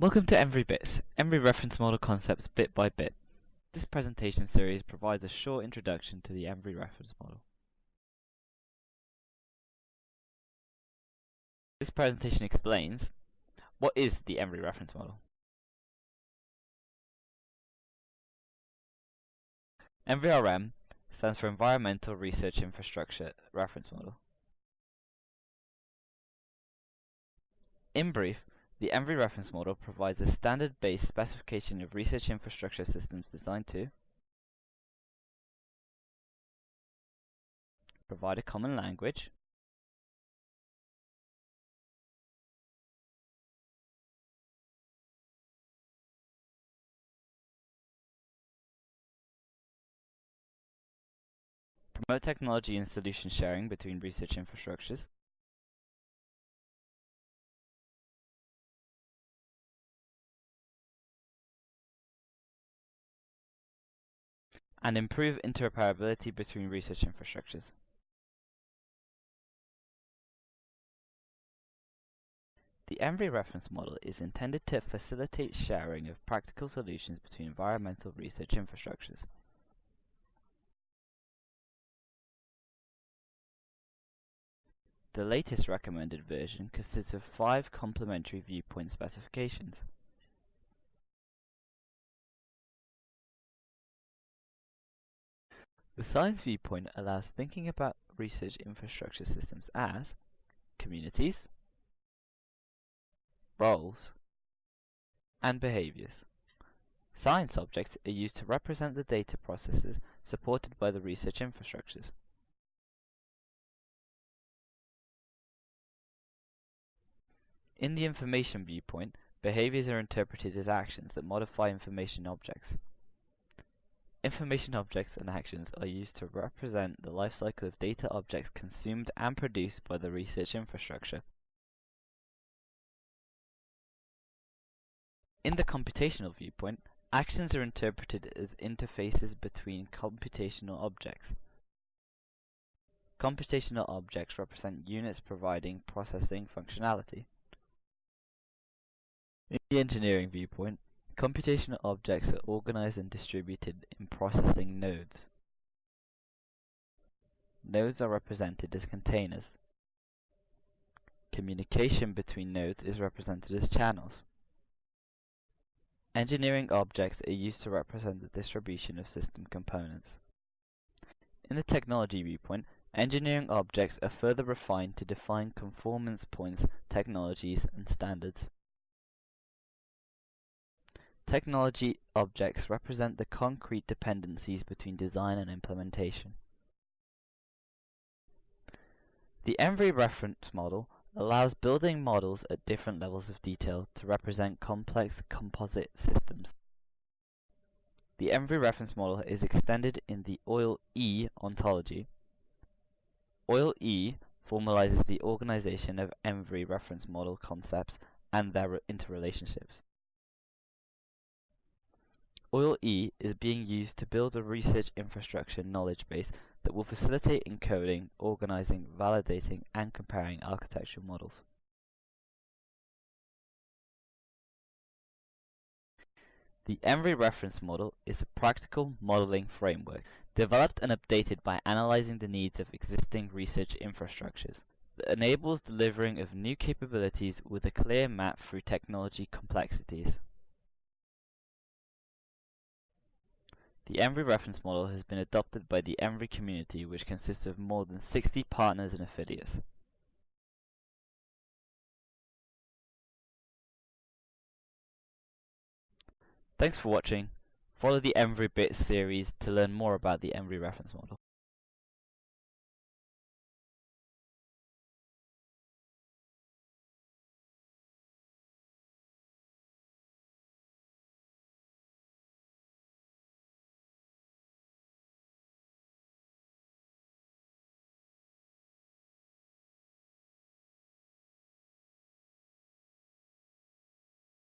Welcome to ENVRI Bits, Reference Model Concepts Bit by Bit. This presentation series provides a short introduction to the ENVRI Reference Model. This presentation explains what is the ENVRI Reference Model. ENVRI-RM stands for Environmental Research Infrastructure Reference Model. In brief, the ENVRI reference model provides a standard-based specification of research infrastructure systems designed to provide a common language, promote technology and solution sharing between research infrastructures, and improve interoperability between research infrastructures. The ENVRI reference model is intended to facilitate sharing of practical solutions between environmental research infrastructures. The latest recommended version consists of five complementary viewpoint specifications. The science viewpoint allows thinking about research infrastructure systems as communities, roles, and behaviors. Science objects are used to represent the data processes supported by the research infrastructures. In the information viewpoint, behaviors are interpreted as actions that modify information objects. Information objects and actions are used to represent the life cycle of data objects consumed and produced by the research infrastructure. In the computational viewpoint, actions are interpreted as interfaces between computational objects. Computational objects represent units providing processing functionality. In the engineering viewpoint, Computational objects are organized and distributed in processing nodes. Nodes are represented as containers. Communication between nodes is represented as channels. Engineering objects are used to represent the distribution of system components. In the technology viewpoint, engineering objects are further refined to define conformance points, technologies, and standards. Technology objects represent the concrete dependencies between design and implementation. The ENVRI reference model allows building models at different levels of detail to represent complex composite systems. The ENVRI reference model is extended in the OIL-E ontology. OIL-E formalizes the organization of ENVRI reference model concepts and their interrelationships. OIL-E is being used to build a research infrastructure knowledge base that will facilitate encoding, organizing, validating, and comparing architectural models. The ENVRI reference model is a practical modeling framework developed and updated by analyzing the needs of existing research infrastructures that enables delivering of new capabilities with a clear map through technology complexities. The ENVRI reference model has been adopted by the ENVRI community which consists of more than 60 partners and affiliates. Thanks for watching. Follow the ENVRI Bits series to learn more about the ENVRI reference model.